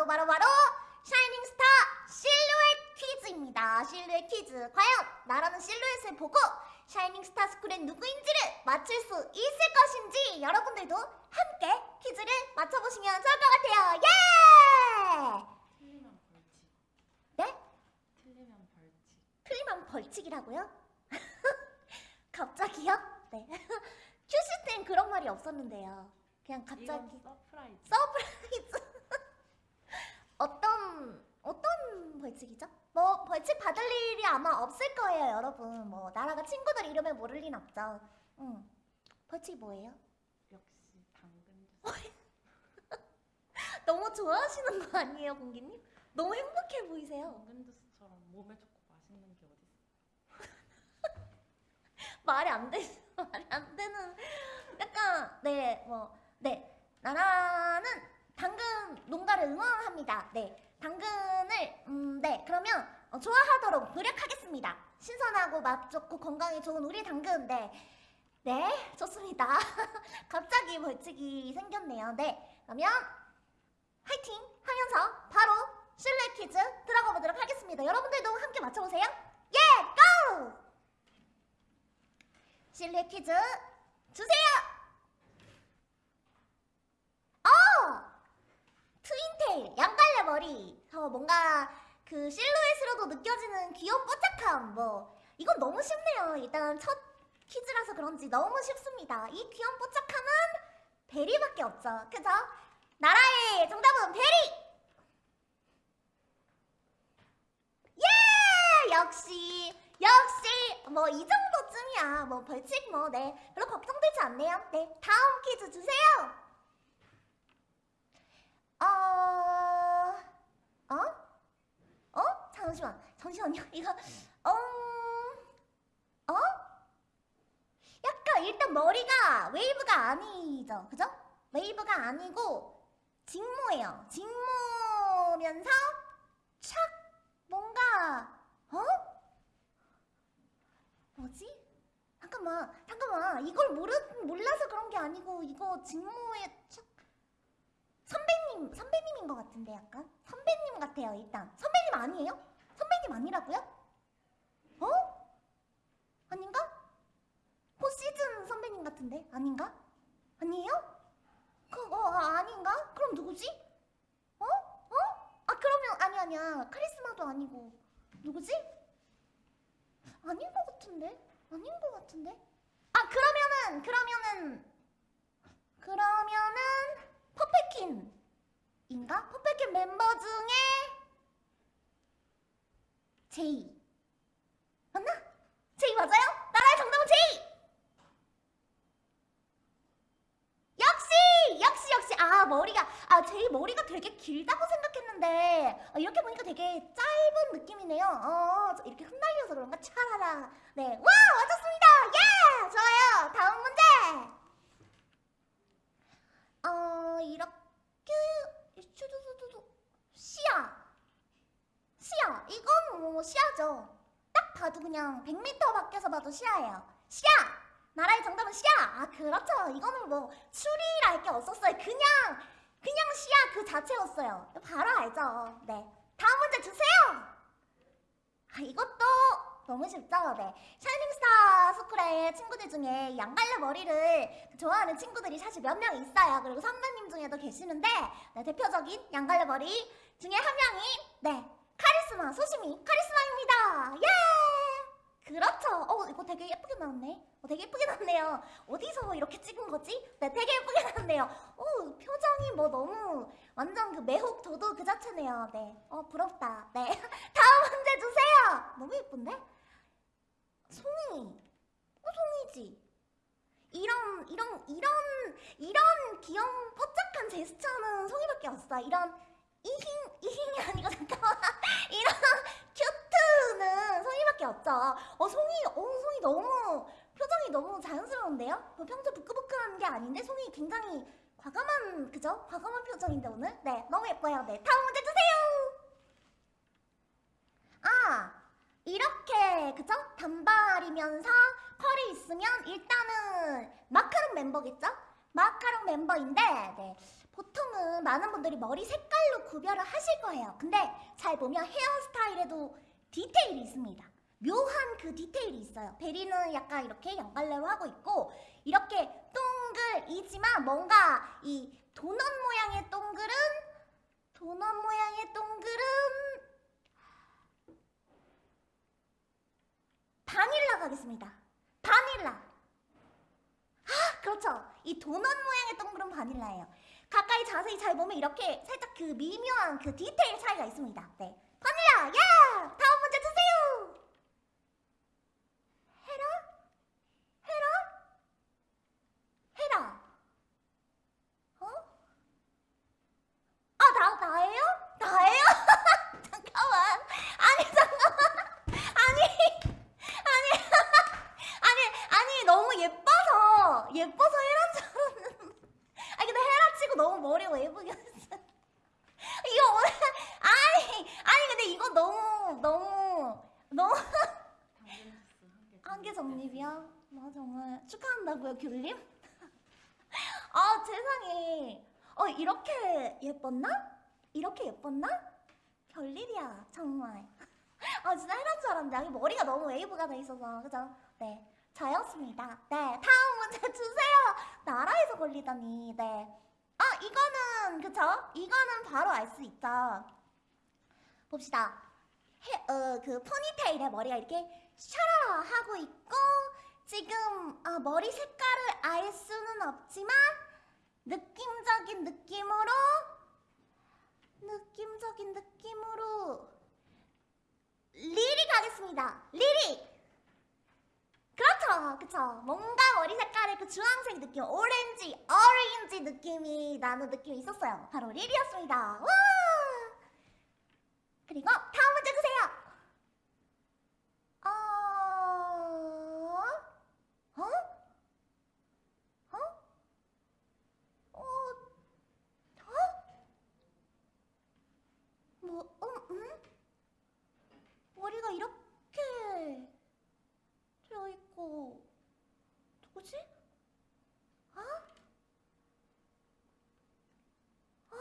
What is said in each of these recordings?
바로 바로 바로 샤이닝 스타 실루엣 퀴즈입니다. 실루엣 퀴즈. 과연 나라는 실루엣을 보고 샤이닝 스타 스쿨의 누구인지를 맞출 수 있을 것인지 여러분들도 함께 퀴즈를 맞춰보시면 좋을 것 같아요. 예! 틀리면 벌칙. 네? 틀리면 벌칙. 틀리면 벌칙이라고요? 갑자기요? 네. 큐시트엔 그런 말이 없었는데요. 그냥 갑자기 surprise. Surprise. 어떤 벌칙이죠? 뭐 벌칙 받을 일이 아마 없을 거예요, 여러분. 뭐 나라가 친구들 이름을 모를 리는 없죠. 응. 벌칙 뭐예요? 역시 당근 주스. 너무 좋아하시는 거 아니에요, 공기님? 너무 행복해 보이세요. 당근 주스처럼 몸에 좋고 맛있는 게 어디 있어? 말이 안 돼, 말이 안 되는 약간 네, 뭐 네. 나라는 당근 농가를 응원합니다. 네. 당근 을 음, 네. 그러면 어, 좋아하도록 노력하겠습니다. 신선하고 맛 좋고 건강에 좋은 우리 당근. 네. 네, 좋습니다. 갑자기 벌칙이 생겼네요. 네. 그러면 화이팅 하면서 바로 실내 퀴즈 들어가 보도록 하겠습니다. 여러분들도 함께 맞춰보세요. 예, 고! 실내 퀴즈 주세요. 어, 트윈테일 양갈래 머리. 어, 뭔가 그 실루엣으로도 느껴지는 귀여운 뽀짝함. 뭐 이건 너무 쉽네요. 일단 첫 퀴즈라서 그런지 너무 쉽습니다. 이 귀여운 뽀짝함은 베리밖에 없죠. 그죠? 나라의 정답은 베리. 예! 역시 역시 뭐 이 정도쯤이야 뭐 벌칙 뭐 네 별로 걱정되지 않네요 네 다음 퀴즈 주세요 어... 어? 어? 잠시만 잠시만요 이거 어... 어? 약간 일단 머리가 웨이브가 아니죠 그죠? 웨이브가 아니고 직모예요 직모면서 착 뭔가 어? 뭐지? 잠깐만, 잠깐만. 이걸 모르, 몰라서 그런 게 아니고 이거 직모에 착... 선배님, 선배님인 것 같은데 약간? 선배님 같아요 일단. 선배님 아니에요? 선배님 아니라고요? 어? 아닌가? 포시즌 선배님 같은데? 아닌가? 아니에요? 그거 아, 아닌가? 그럼 누구지? 어? 어? 아 그러면 아니 아니야 카리스마도 아니고 누구지? 아닌 것 같은데? 아닌 것 같은데? 아 그러면은 그러면은 그러면은 퍼펙킨 인가? 퍼펙킨 멤버 중에 제이. 맞나? 제이 맞아요? 나라의 정답은 제이! 역시! 역시 역시. 아 머리가 아 제이 머리가 되게 길다고 생각했는데 아, 이렇게 보니까 되게 짧은 느낌이네요. 어저 이렇게 흩날려서 그런가? 차라라. 네와! 맞췄습니다! 예! 좋아요. 다음 문제 어 이렇게 슈두두두두 시야 시야 이건 뭐 시야죠 딱 봐도 그냥 100m 밖에서 봐도 시야예요. 시야 나라의 정답은 시야 아 그렇죠. 이거는 뭐 추리랄 게 없었어요. 그냥 그냥 시야 그 자체였어요. 바로 알죠? 네. 다음 문제 주세요! 아 이것도 너무 쉽죠? 네. 샤이닝스타 스쿨의 친구들 중에 양갈래 머리를 좋아하는 친구들이 사실 몇 명 있어요. 그리고 선배님 중에도 계시는데 네, 대표적인 양갈래 머리 중에 한 명이 네 카리스마 소심이 카리스마입니다. 예! 그렇죠. 어 이거 되게 예쁘게 나왔네. 어, 되게 예쁘게 나왔네요. 어디서 이렇게 찍은 거지? 네 되게 예쁘게 나왔네요. 어 표정이 뭐 너무 완전 그 매혹 도도 그 자체네요. 네 어 부럽다. 네. 다음 문제 주세요. 너무 예쁜데? 송이. 어 송이지. 이런 이런 이런 이런 귀여운 뽀짝한 제스처는 송이밖에 없어. 이런 이힝 이힝이 아니고 잠깐만 이런 큐트는 송이밖에 없죠 어 송이 어 송이 너무 표정이 너무 자연스러운데요? 뭐 평소 부끄부끄한 게 아닌데 송이 굉장히 과감한 그죠? 과감한 표정인데 오늘 네 너무 예뻐요 네 다음 문제 주세요 아 이렇게 그죠? 단발이면서 컬이 있으면 일단은 마카롱 멤버겠죠? 마카롱 멤버인데 네. 보통은 많은 분들이 머리 색깔로 구별을 하실 거예요. 근데 잘 보면 헤어스타일에도 디테일이 있습니다. 묘한 그 디테일이 있어요. 베리는 약간 이렇게 양갈래로 하고 있고 이렇게 동글이지만 뭔가 이 도넛 모양의 동글은 도넛 모양의 동글은 바닐라 가겠습니다. 바닐라. 아, 그렇죠. 이 도넛 모양의 동글은 바닐라예요. 가까이 자세히 잘 보면 이렇게 살짝 그 미묘한 그 디테일 차이가 있습니다. 네. 바닐라, 야! 다음 문제 주세요! 헤라? 헤라? 헤라. 어? 아, 나, 나예요? 나예요? 잠깐만. 아니, 잠깐만. 아니, 아니, 아니, 아니, 너무 예뻐서, 예뻐서 헤라인 줄 알았는데. 아, 근데 헤라 치고 머리가 예쁘게 했어. 이거 오늘, 아니, 아니, 근데 이거 너무, 너무, 너무. 한개 정립이야? 나 정말 축하한다고요, 귤님? 아, 세상에. 어, 이렇게 예뻤나? 이렇게 예뻤나? 별일이야, 정말. 아, 진짜 해란 줄 알았는데, 여기 머리가 너무 웨이브가 돼 있어서, 그죠? 네. 저였습니다. 네. 다음 문제 주세요. 나라에서 걸리다니, 네. 아, 이거는, 그쵸? 이거는 바로 알 수 있죠. 봅시다. 해, 어, 그 포니테일에 머리가 이렇게 샤라 하고 있고 지금 아, 머리 색깔을 알 수는 없지만 느낌적인 느낌으로 느낌적인 느낌으로 리리 가겠습니다. 리리 그렇죠, 그렇죠. 뭔가 머리 색깔의 그 주황색 느낌, 오렌지, 어 느낌이 나는 느낌이 있었어요. 바로 리리였습니다. 와! 그리고 다음 문제 주세요. 어? 어? 어? 어? 어? 뭐, 음, 음? 머리가 이렇게 되어 있고, 누구지? 어? 어?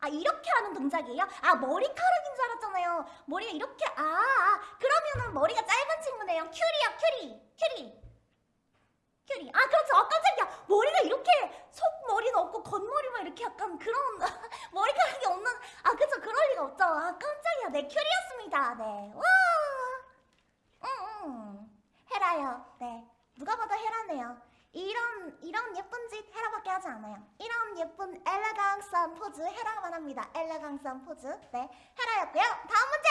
아, 이렇게 하는 동작이에요? 아, 머리카락인 줄 알았잖아요. 머리가 이렇게, 아, 아, 그러면은 머리가 짧은 친구네요. 큐리야, 큐리, 큐리. 큐리. 아, 그렇죠. 아, 깜짝이야. 머리가 이렇게 속머리는 없고 겉머리만 이렇게 약간 그런 머리카락이 없는, 아, 그쵸. 그럴 리가 없죠. 아, 깜짝이야. 네, 큐리였습니다. 네. 와. 응, 응. 헤라요. 네. 누가 봐도 헤라네요. 이런 이런 예쁜 짓 헤라밖에 하지 않아요. 이런 예쁜 엘레강스한 포즈 헤라만 합니다. 엘레강스한 포즈. 네, 헤라였고요. 다음 문제.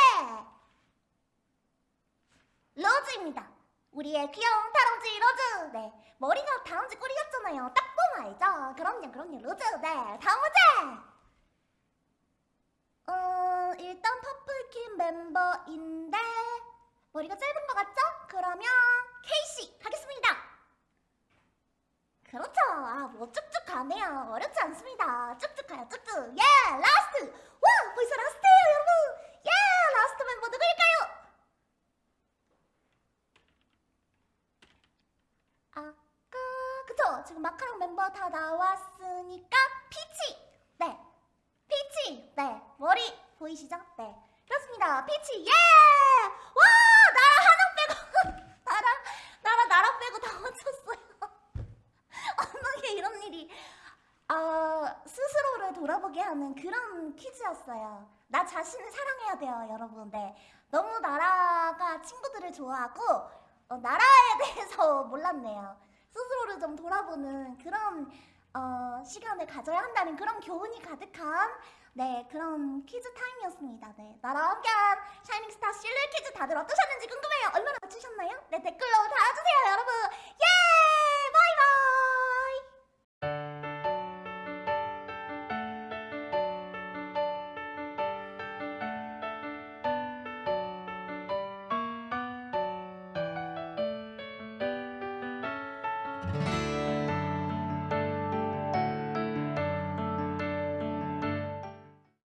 로즈입니다. 우리의 귀여운 다람쥐 로즈. 네, 머리가 다람쥐 꼬리 같잖아요. 딱 보면 알죠. 그럼요, 그럼요, 로즈. 네, 다음 문제. 어, 일단 퍼플킴 멤버인데 머리가 짧은 것 같죠? 그러면 케이씨 가겠습니다. 그렇죠. 아, 뭐 쭉쭉 가네요. 어렵지 않습니다. 쭉쭉 가요, 쭉쭉. 예, Last. 와, 벌써 last예요, 여러분. 예, last 멤버 누구일까요? 아까 그쵸? 지금 마카롱 멤버 다 나왔으니까 피치. 네, 피치. 네, 머리 보이시죠? 네, 그렇습니다. 피치. 예. 와, 나라 하나 빼고 나라 나라 나라 빼고 다 맞췄어요. 어떻게 이런 일이 아 스스로를 돌아보게 하는 그런 나 자신을 사랑해야 돼요, 여러분. 네, 너무 나라가 친구들을 좋아하고 어, 나라에 대해서 몰랐네요. 스스로를 좀 돌아보는 그런 어, 시간을 가져야 한다는 그런 교훈이 가득한 네 그런 퀴즈 타임이었습니다. 네 나라와 함께한 샤이닝스타 실루엣 퀴즈 다들 어떠셨는지 궁금해요. 얼마나 맞추셨나요? 네 댓글로 달아주세요, 여러분. 예!